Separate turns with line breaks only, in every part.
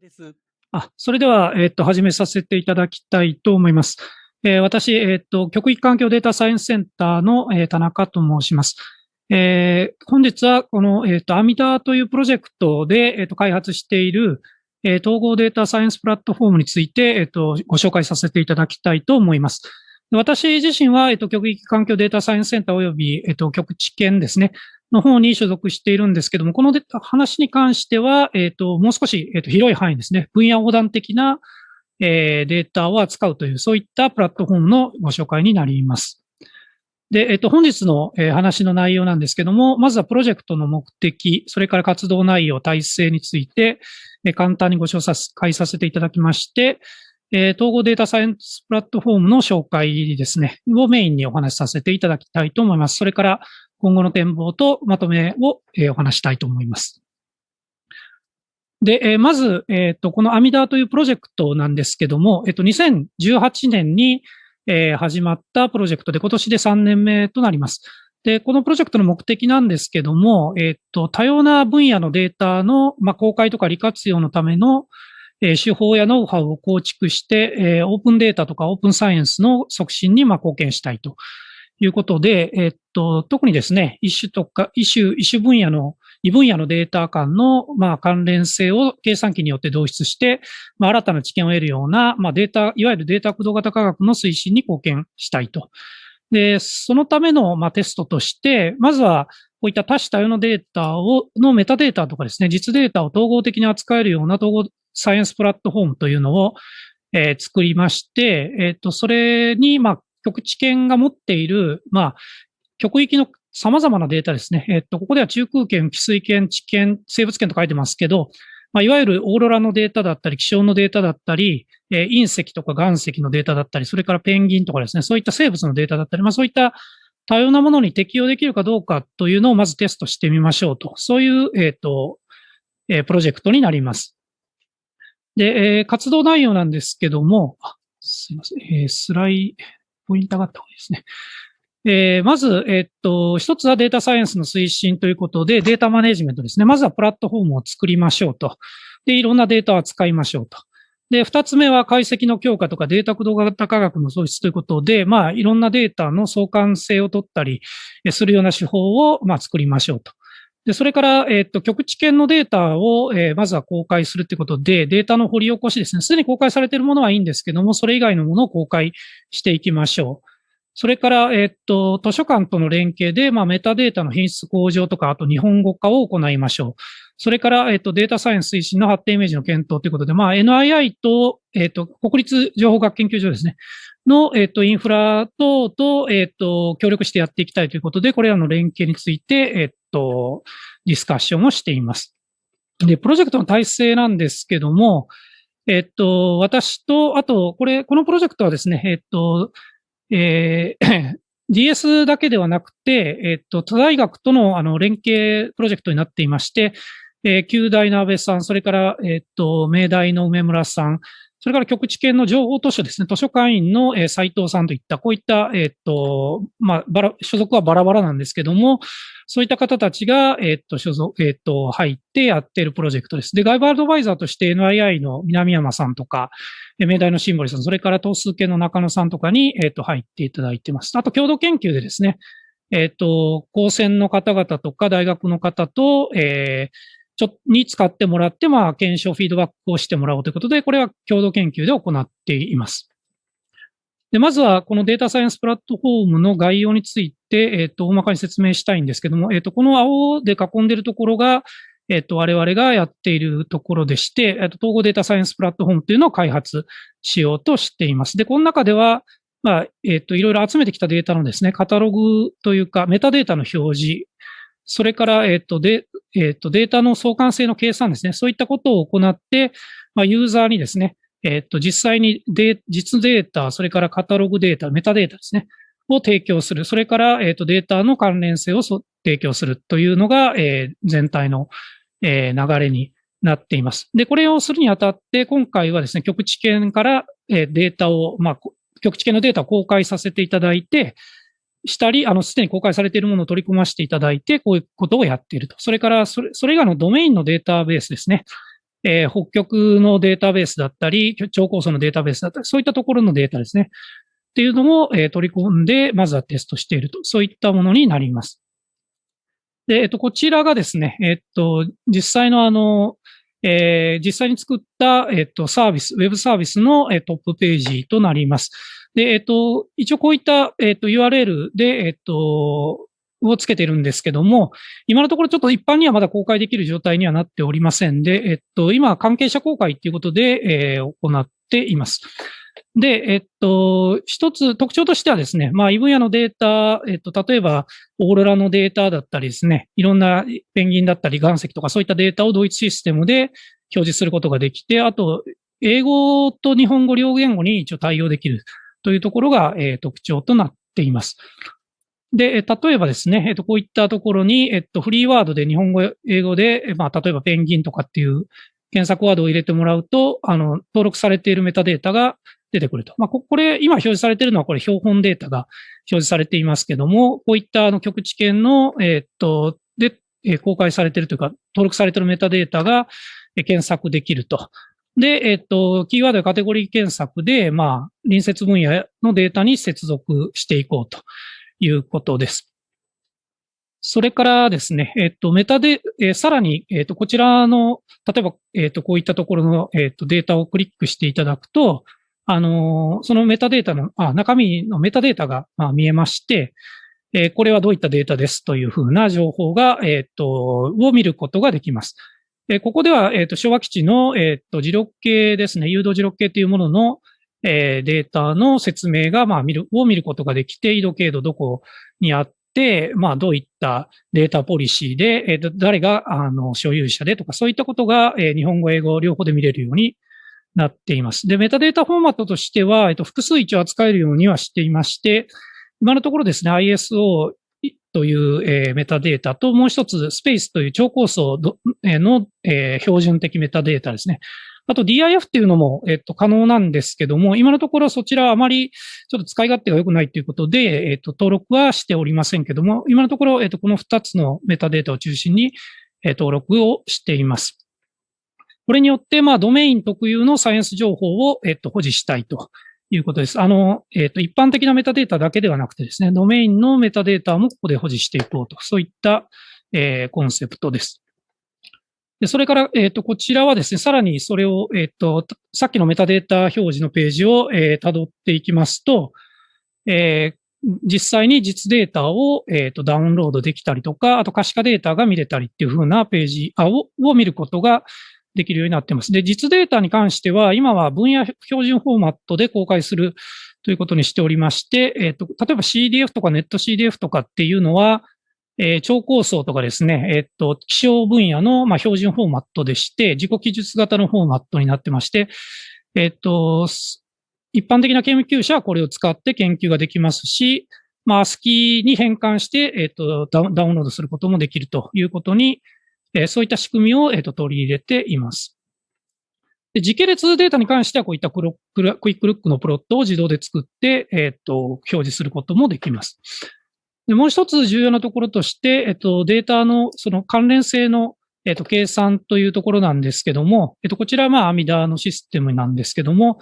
ですあそれでは、えっ、と、始めさせていただきたいと思います。えー、私、えっ、と、極域環境データサイエンスセンターの、え、田中と申します。え、本日はこの、えっ、と、アミダというプロジェクトで、えっ、と、開発している、え統合データサイエンスプラットフォームについて、えっ、と、ご紹介させていただきたいと思います。私自身は、えっと、極域環境データサイエンスセンター及び、えっと、極地研ですね、の方に所属しているんですけども、この話に関しては、えっ、ー、と、もう少し、えーと、広い範囲ですね、分野横断的な、えー、データを扱うという、そういったプラットフォームのご紹介になります。で、えっ、ー、と、本日の、えー、話の内容なんですけども、まずはプロジェクトの目的、それから活動内容、体制について、えー、簡単にご紹介させていただきまして、えー、統合データサイエンスプラットフォームの紹介ですね、をメインにお話しさせていただきたいと思います。それから、今後の展望とまとめを、え、お話したいと思います。で、え、まず、えっ、と、このアミダーというプロジェクトなんですけども、えっ、と、2018年に、え、始まったプロジェクトで、今年で3年目となります。で、このプロジェクトの目的なんですけども、えっ、と、多様な分野のデータの、ま、公開とか利活用のための、え、手法やノウハウを構築して、え、オープンデータとかオープンサイエンスの促進に、ま、貢献したいということで、えっと、特にですね、一種とか、一種、一種分野の、異分野のデータ間の、まあ、関連性を計算機によって導出して、まあ、新たな知見を得るような、まあ、データ、いわゆるデータ駆動型科学の推進に貢献したいと。で、そのための、まあ、テストとして、まずは、こういった多種多様のデータを、のメタデータとかですね、実データを統合的に扱えるような統合サイエンスプラットフォームというのを、えー、作りまして、えっ、ー、と、それに、まあ、極地圏が持っている、まあ、極域の様々なデータですね。えっと、ここでは中空圏、汽水圏、地圏、生物圏と書いてますけど、まあ、いわゆるオーロラのデータだったり、気象のデータだったり、えー、隕石とか岩石のデータだったり、それからペンギンとかですね、そういった生物のデータだったり、まあ、そういった多様なものに適用できるかどうかというのをまずテストしてみましょうと。そういう、えっ、ー、と、えー、プロジェクトになります。で、えー、活動内容なんですけども、すいません、えー、スライ、ポイントがあった方がいいですね。えー、まず、えっと、一つはデータサイエンスの推進ということで、データマネジメントですね。まずはプラットフォームを作りましょうと。で、いろんなデータを使いましょうと。で、二つ目は解析の強化とかデータ駆動型科学の創出ということで、まあ、いろんなデータの相関性を取ったりするような手法を、まあ、作りましょうと。で、それから、えっ、と、局地圏のデータを、えー、まずは公開するということで、データの掘り起こしですね。すでに公開されているものはいいんですけども、それ以外のものを公開していきましょう。それから、えっ、と、図書館との連携で、まあ、メタデータの品質向上とか、あと日本語化を行いましょう。それから、えっ、と、データサイエンス推進の発展イメージの検討ということで、まあ、NII と、えっ、と、国立情報学研究所ですね。の、えっ、と、インフラ等と、えっ、と、協力してやっていきたいということで、これらの連携について、えっ、と、ディスカッションをしています。で、プロジェクトの体制なんですけども、えっと、私と、あと、これ、このプロジェクトはですね、えっと、えー、DS だけではなくて、えっと、他大学とのあの連携プロジェクトになっていまして、えー、旧大の安倍さん、それから、えっと、明大の梅村さん、それから局地圏の情報図書ですね、図書館員の、えー、斉藤さんといった、こういった、えっと、まあ、バラ、所属はバラバラなんですけども、そういった方たちが、えっと、所属、えっと、入ってやっているプロジェクトです。で、外部アドバイザーとして NII の南山さんとか、明大のシンボリさん、それから東数系の中野さんとかに、えっと、入っていただいてます。あと、共同研究でですね、えっと、高専の方々とか大学の方と、えー、ちょ、に使ってもらって、まあ、検証、フィードバックをしてもらおうということで、これは共同研究で行っています。で、まずは、このデータサイエンスプラットフォームの概要について、えっ、ー、と、大まかに説明したいんですけども、えっ、ー、と、この青で囲んでいるところが、えっ、ー、と、我々がやっているところでして、えっ、と、統合データサイエンスプラットフォームというのを開発しようとしています。で、この中では、まあ、えっ、と、いろいろ集めてきたデータのですね、カタログというか、メタデータの表示、それから、えっ、と、で、えっ、と、データの相関性の計算ですね。そういったことを行って、まあ、ユーザーにですね、えっ、と、実際にデ実データ、それからカタログデータ、メタデータですね。を提供する。それから、えっ、と、データの関連性を提供するというのが、えー、全体の、えー、流れになっています。で、これをするにあたって、今回はですね、局地圏から、えー、データを、まあ、局地圏のデータを公開させていただいて、したり、あの、すでに公開されているものを取り込ませていただいて、こういうことをやっていると。それから、それ、それ以外のドメインのデータベースですね。えー、北極のデータベースだったり、超高層のデータベースだったり、そういったところのデータですね。っていうのも、えー、取り込んで、まずはテストしていると。そういったものになります。で、えっと、こちらがですね、えっと、実際のあの、えー、実際に作った、えっと、サービス、ウェブサービスの、え、トップページとなります。で、えっと、一応こういった、えっと、URL で、えっと、をつけてるんですけども、今のところちょっと一般にはまだ公開できる状態にはなっておりませんで、えっと、今、関係者公開ということで、えー、行っています。で、えっと、一つ特徴としてはですね、まあ、異分野のデータ、えっと、例えば、オーロラのデータだったりですね、いろんなペンギンだったり岩石とかそういったデータを同一システムで表示することができて、あと、英語と日本語両言語に一応対応できるというところが、えー、特徴となっています。で、例えばですね、えっと、こういったところに、えっと、フリーワードで日本語、英語で、まあ、例えばペンギンとかっていう検索ワードを入れてもらうと、あの、登録されているメタデータが出てくると。まあ、これ、今表示されているのはこれ標本データが表示されていますけども、こういったあの局地圏の、えっと、で、公開されているというか、登録されているメタデータが検索できると。で、えっと、キーワードやカテゴリー検索で、まあ、隣接分野のデータに接続していこうということです。それからですね、えっと、メタで、えー、さらに、えっと、こちらの、例えば、えっと、こういったところの、えっと、データをクリックしていただくと、あのそのメタデータの、あ、中身のメタデータが、まあ、見えまして、えー、これはどういったデータですというふうな情報が、えっと、を見ることができます。え、ここでは、えっと、昭和基地の、えっと、磁力計ですね、誘導磁力計というものの、え、データの説明が、まあ、見る、を見ることができて、緯度経度どこにあって、まあ、どういったデータポリシーで、えー、誰が、あの、所有者でとか、そういったことが、え、日本語、英語両方で見れるようになっています。で、メタデータフォーマットとしては、えっと、複数一応扱えるようにはしていまして、今のところですね、ISO という、えー、メタデータと、もう一つ、スペースという超高層の、えー、標準的メタデータですね。あと DIF っていうのも、えっと、可能なんですけども、今のところそちらはあまりちょっと使い勝手が良くないということで、えっと、登録はしておりませんけども、今のところ、えっと、この2つのメタデータを中心に、え登録をしています。これによって、まあ、ドメイン特有のサイエンス情報を、えっと、保持したいということです。あの、えっと、一般的なメタデータだけではなくてですね、ドメインのメタデータもここで保持していこうと、そういった、えー、コンセプトです。で、それから、えっ、ー、と、こちらはですね、さらにそれを、えっ、ー、と、さっきのメタデータ表示のページを、えー、辿っていきますと、えー、実際に実データを、えっ、ー、と、ダウンロードできたりとか、あと可視化データが見れたりっていう風なページをを見ることができるようになってます。で、実データに関しては、今は分野標準フォーマットで公開するということにしておりまして、えっ、と、例えば CDF とかネット CDF とかっていうのは、えー、超高層とかですね、えっと、気象分野の、まあ、標準フォーマットでして、自己記述型のフォーマットになってまして、えっと、一般的な研究者はこれを使って研究ができますし、まあ、スキーに変換して、えっと、ダウンロードすることもできるということに、え、そういった仕組みを、えっと、取り入れています。で時系列データに関しては、こういったクイックルックのプロットを自動で作って、えっと、表示することもできます。で、もう一つ重要なところとして、えっと、データのその関連性の、えっと、計算というところなんですけども、えっと、こちらはまあ、アミダのシステムなんですけども、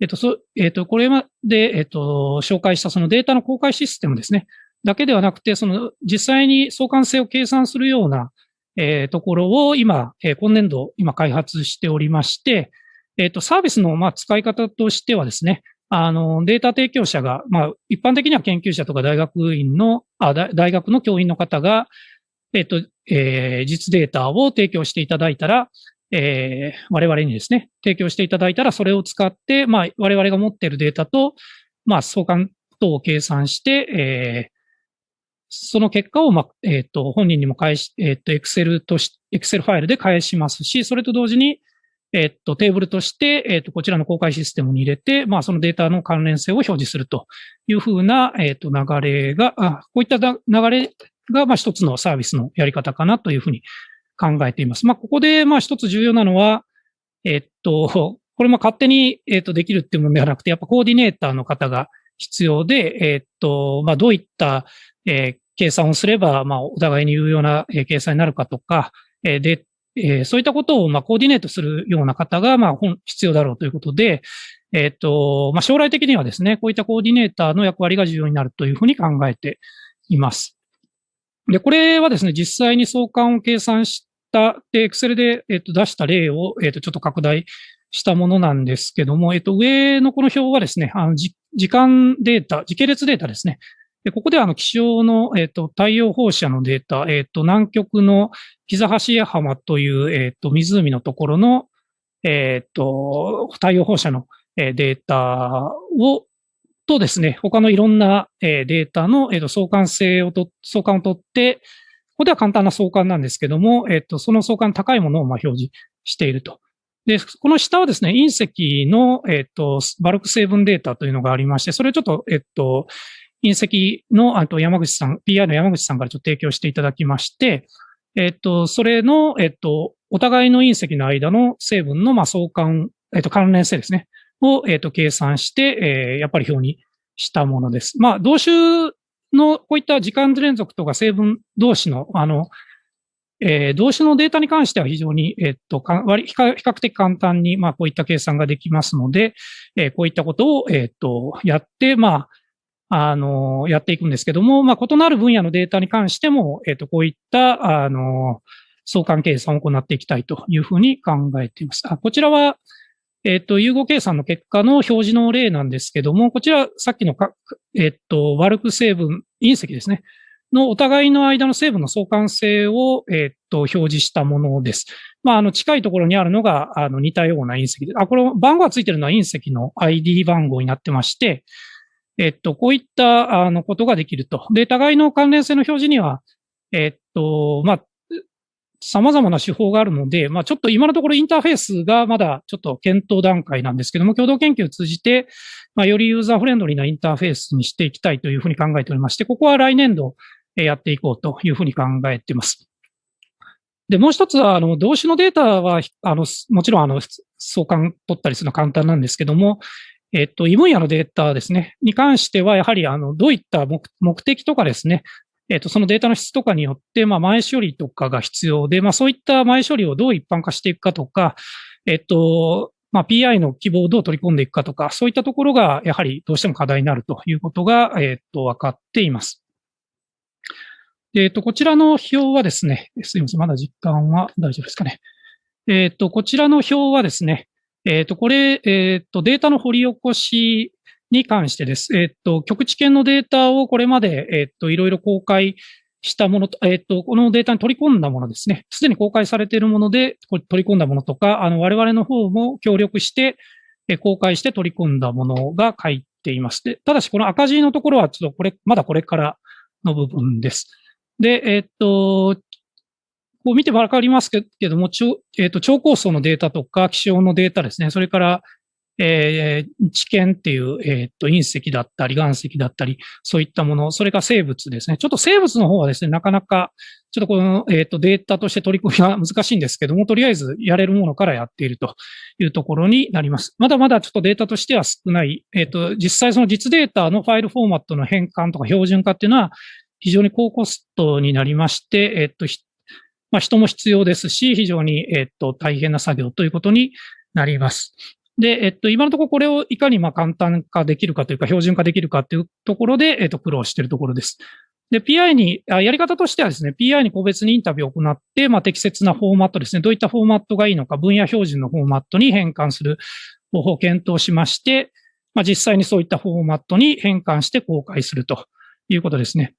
えっと、そ、えっと、これまで、えっと、紹介したそのデータの公開システムですね。だけではなくて、その、実際に相関性を計算するような、えー、ところを今、えー、今年度、今開発しておりまして、えっ、と、サービスの、まあ、使い方としてはですね、あの、データ提供者が、まあ、一般的には研究者とか大学院の、あ大学の教員の方が、えっと、えー、実データを提供していただいたら、えー、我々にですね、提供していただいたら、それを使って、まあ、我々が持っているデータと、まあ、相関等を計算して、えー、その結果を、ま、えっ、と、本人にも返し、えっ、ー、と、エクセルとし、エクセルファイルで返しますし、それと同時に、えっと、テーブルとして、えっと、こちらの公開システムに入れて、まあ、そのデータの関連性を表示するというふうな、えっと、流れが、あこういった流れが、まあ、一つのサービスのやり方かなというふうに考えています。まあ、ここで、まあ、一つ重要なのは、えっと、これも勝手に、えっと、できるっていうものではなくて、やっぱコーディネーターの方が必要で、えっと、まあ、どういった、えー、計算をすれば、まあ、お互いに有用な計算になるかとか、えー、で、えー、そういったことを、まあ、コーディネートするような方が、まあ、必要だろうということで、えっ、と、まあ、将来的にはですね、こういったコーディネーターの役割が重要になるというふうに考えています。で、これはですね、実際に相関を計算した、で、Excel で、えっ、と、出した例を、えっ、と、ちょっと拡大したものなんですけども、えっ、と、上のこの表はですね、あの、時間データ、時系列データですね。でここではあの気象の、えっ、と、太陽放射のデータ、えっ、と、南極の膝橋浜という、えっ、と、湖のところの、えっ、と、太陽放射のデータを、とですね、他のいろんなデータのえっと相関性をと、相関を取って、ここでは簡単な相関なんですけども、えっと、その相関高いものをま表示していると。で、この下はですね、隕石の、えっと、バルク成分データというのがありまして、それをちょっと、えっと、隕石の、あと山口さん、PI の山口さんからちょっと提供していただきまして、えっと、それの、えっと、お互いの隕石の間の成分の、まあ、相関、えっと、関連性ですね。を、えっ、と、計算して、えー、やっぱり表にしたものです。まあ、同種の、こういった時間連続とか成分同士の、あの、えー、動詞のデータに関しては非常に、えっと、か割比較的簡単に、まあ、こういった計算ができますので、えー、こういったことを、えっと、やって、まあ、あの、やっていくんですけども、まあ、異なる分野のデータに関しても、えっと、こういった、あの、相関計算を行っていきたいというふうに考えています。あこちらは、えっ、と、融合計算の結果の表示の例なんですけども、こちら、さっきのか、えっ、と、悪く成分、隕石ですね。のお互いの間の成分の相関性を、えっ、と、表示したものです。まあ、あの、近いところにあるのが、あの、似たような隕石で、あ、これ、番号がついてるのは隕石の ID 番号になってまして、えっと、こういった、あの、ことができると。で、互いの関連性の表示には、えっと、まあ、様々な手法があるので、まあちょっと今のところインターフェースがまだちょっと検討段階なんですけども、共同研究を通じて、まあよりユーザーフレンドリーなインターフェースにしていきたいというふうに考えておりまして、ここは来年度やっていこうというふうに考えています。で、もう一つは、あの、動詞のデータは、あの、もちろん、あの、相関取ったりするのは簡単なんですけども、えっと、異分野のデータですね、に関しては、やはり、あの、どういった目的とかですね、えっ、と、そのデータの質とかによって、まあ、前処理とかが必要で、まあ、そういった前処理をどう一般化していくかとか、えっ、と、まあ、PI の希望をどう取り込んでいくかとか、そういったところが、やはりどうしても課題になるということが、えっ、と、分かっています。えっ、と、こちらの表はですね、すいません、まだ実感は大丈夫ですかね。えっ、と、こちらの表はですね、えっ、と、これ、えっ、と、データの掘り起こしに関してです。えっと、局地圏のデータをこれまで、えっと、いろいろ公開したものと、えっと、このデータに取り込んだものですね。すでに公開されているもので、取り込んだものとか、あの、我々の方も協力して、え公開して取り込んだものが書いています。で、ただしこの赤字のところはちょっとこれ、まだこれからの部分です。で、えっと、こう見てわかりますけども、超、えっ、と、超高層のデータとか気象のデータですね。それから、えー、知見っていう、えー、と、隕石だったり、岩石だったり、そういったもの、それが生物ですね。ちょっと生物の方はですね、なかなか、ちょっとこの、えー、と、データとして取り組みは難しいんですけども、とりあえずやれるものからやっているというところになります。まだまだちょっとデータとしては少ない、えっと、実際その実データのファイルフォーマットの変換とか標準化っていうのは、非常に高コストになりまして、えっと、まあ、人も必要ですし、非常に、えっと、大変な作業ということになります。で、えっと、今のところこれをいかにま簡単化できるかというか、標準化できるかというところで、えっと、苦労しているところです。で、PI に、やり方としてはですね、PI に個別にインタビューを行って、まあ、適切なフォーマットですね、どういったフォーマットがいいのか、分野標準のフォーマットに変換する方法を検討しまして、まあ、実際にそういったフォーマットに変換して公開するということですね。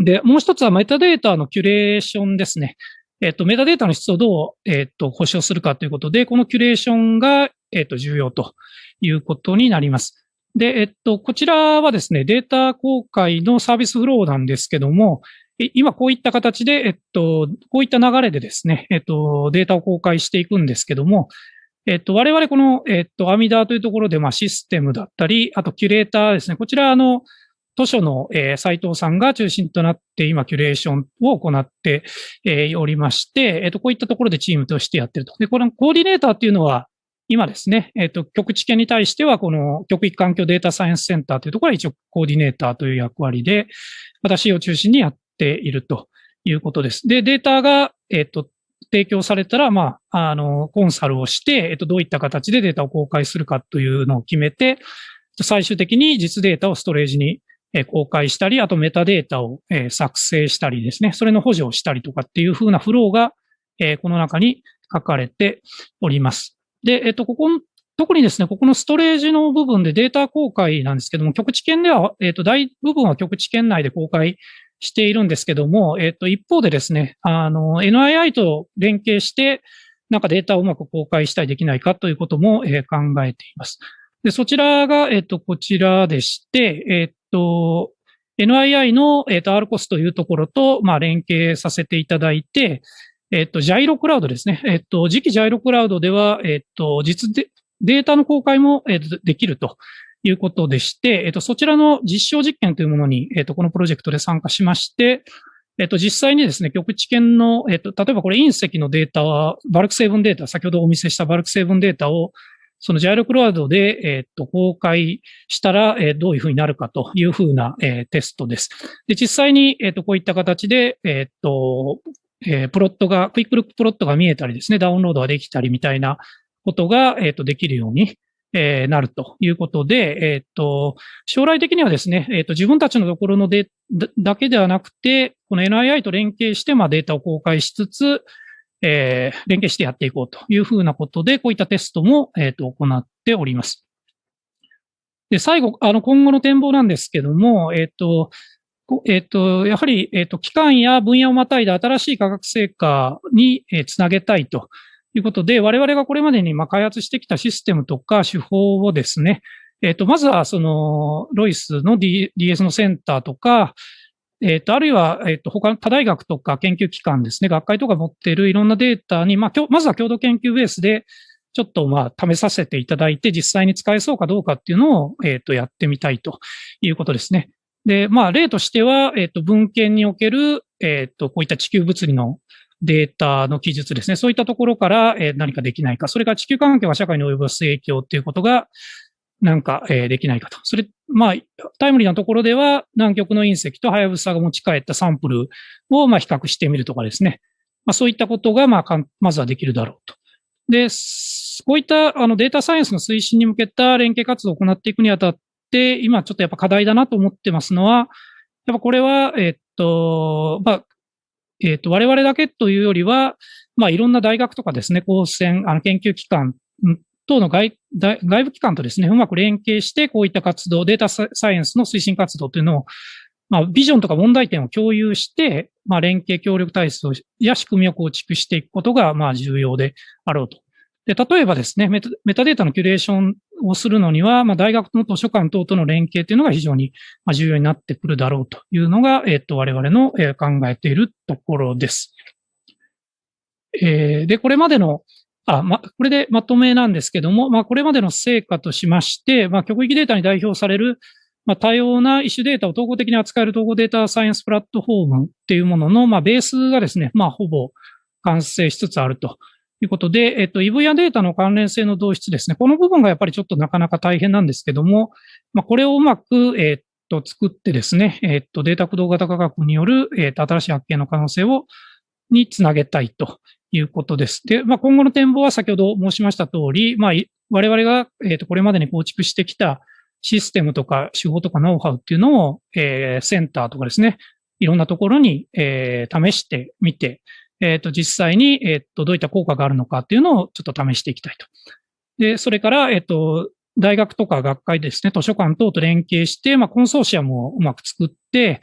で、もう一つはメタデータのキュレーションですね。えっと、メタデータの質をどう、えっと、保証するかということで、このキュレーションが、えっ、と、重要ということになります。で、えっと、こちらはですね、データ公開のサービスフローなんですけども、今こういった形で、えっと、こういった流れでですね、えっと、データを公開していくんですけども、えっと、我々この、えっと、アミダーというところで、まあ、システムだったり、あと、キュレーターですね。こちら、あの、図書の、えー、斉藤さんが中心となって今、キュレーションを行って、え、おりまして、えっと、こういったところでチームとしてやってると。で、このコーディネーターっていうのは、今ですね、えっ、と、局地圏に対しては、この局域環境データサイエンスセンターというところは一応コーディネーターという役割で、私を中心にやっているということです。で、データが、えっ、と、提供されたら、まあ、あの、コンサルをして、えっと、どういった形でデータを公開するかというのを決めて、最終的に実データをストレージに公開したり、あとメタデータを作成したりですね、それの補助をしたりとかっていう風なフローが、この中に書かれております。で、えっと、ここ、特にですね、ここのストレージの部分でデータ公開なんですけども、局地圏では、えっと、大部分は局地圏内で公開しているんですけども、えっ、と、一方でですね、あの、NII と連携して、なんかデータをうまく公開したりできないかということも、考えています。で、そちらが、えっ、と、こちらでして、えっ、と、NII の、えっ、と、RCOS というところと、まあ、連携させていただいて、えっ、と、ジャイロクラウドですね。えっ、と、次期ジャイロクラウドでは、えっ、と、実で、データの公開も、えー、できるということでして、えっと、そちらの実証実験というものに、えっと、このプロジェクトで参加しまして、えっと、実際にですね、局地圏の、えっと、例えばこれ隕石のデータは、バルク成分データ、先ほどお見せしたバルク成分データを、その JAIRO Cloud で、えっと、公開したら、え、どういうふうになるかというふうな、え、テストです。で、実際に、えっと、こういった形で、えっと、え、プロットが、クイックルックプロットが見えたりですね、ダウンロードができたりみたいなことが、えっと、できるように、え、なるということで、えっ、と、将来的にはですね、えっ、と、自分たちのところのデだけではなくて、この NII と連携して、まあ、データを公開しつつ、えー、連携してやっていこうというふうなことで、こういったテストも、えっ、と、行っております。で、最後、あの、今後の展望なんですけども、えっ、と、えっ、と、やはり、えっ、と、期間や分野をまたいで新しい科学成果に、えつなげたいということで、我々がこれまでにま開発してきたシステムとか手法をですね、えっ、と、まずはその、ロイスの、DS のセンターとか、えっ、ー、と、あるいは、えっ、ー、と、他の他大学とか研究機関ですね、学会とか持っているいろんなデータに、まあ、まずは共同研究ベースで、ちょっとまあ、試させていただいて、実際に使えそうかどうかっていうのを、えっ、と、やってみたいということですね。で、まあ、例としては、えっ、と、文献における、えっ、と、こういった地球物理のデータの記述ですね。そういったところから、え何かできないか。それから地球環境が社会に及ぼす影響っていうことが、なんか、えできないかと。それ、まあ、タイムリーなところでは、南極の隕石とハヤブサが持ち帰ったサンプルを、まあ、比較してみるとかですね。まあ、そういったことが、まあ、まずはできるだろうと。で、こういった、あの、データサイエンスの推進に向けた連携活動を行っていくにあたって、今ちょっとやっぱ課題だなと思ってますのは、やっぱこれは、えっと、まあ、えっ、と、我々だけというよりは、まあ、いろんな大学とかですね、高専、あの、研究機関等の外部機関とですね、うまく連携して、こういった活動、データサイエンスの推進活動というのを、まあ、ビジョンとか問題点を共有して、まあ、連携協力体制や仕組みを構築していくことが、まあ、重要であろうと。で、例えばですね、メタメタデータのキュレーションをするのには、まあ、大学の図書館等との連携というのが非常に重要になってくるだろうというのが、えっ、と、我々の考えているところです。えー、で、これまでの、あ、ま、これでまとめなんですけども、まあ、これまでの成果としまして、まあ、局域データに代表される、まあ、多様な異種データを統合的に扱える統合データサイエンスプラットフォームっていうものの、まあ、ベースがですね、まあ、ほぼ完成しつつあるということで、えっと、EV やデータの関連性の導出ですね。この部分がやっぱりちょっとなかなか大変なんですけども、まあ、これをうまく、えっと、作ってですね、えっと、データ駆動型科学による、えっと、新しい発見の可能性を、につなげたいということです。で、まあ、今後の展望は先ほど申しました通り、まあ、我々が、えっと、これまでに構築してきたシステムとか手法とかノウハウっていうのを、えー、センターとかですね、いろんなところに、えー、試してみて、えっ、ー、と、実際に、えっ、と、どういった効果があるのかっていうのをちょっと試していきたいと。で、それから、えっ、と、大学とか学会ですね、図書館等と連携して、まあ、コンソーシアムをうまく作って、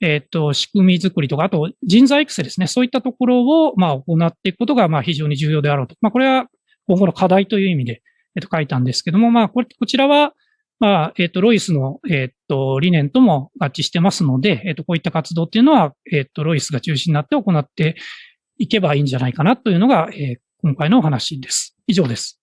えっ、と、仕組み作りとか、あと人材育成ですね、そういったところを、まあ、行っていくことが、まあ、非常に重要であろうと。まあ、これは今後の課題という意味で、えっ、と、書いたんですけども、まあ、これ、こちらは、まあ、えっ、と、ロイスの、えっ、と、理念とも合致してますので、えっ、と、こういった活動っていうのは、えっ、と、ロイスが中心になって行っていけばいいんじゃないかなというのが、え、今回のお話です。以上です。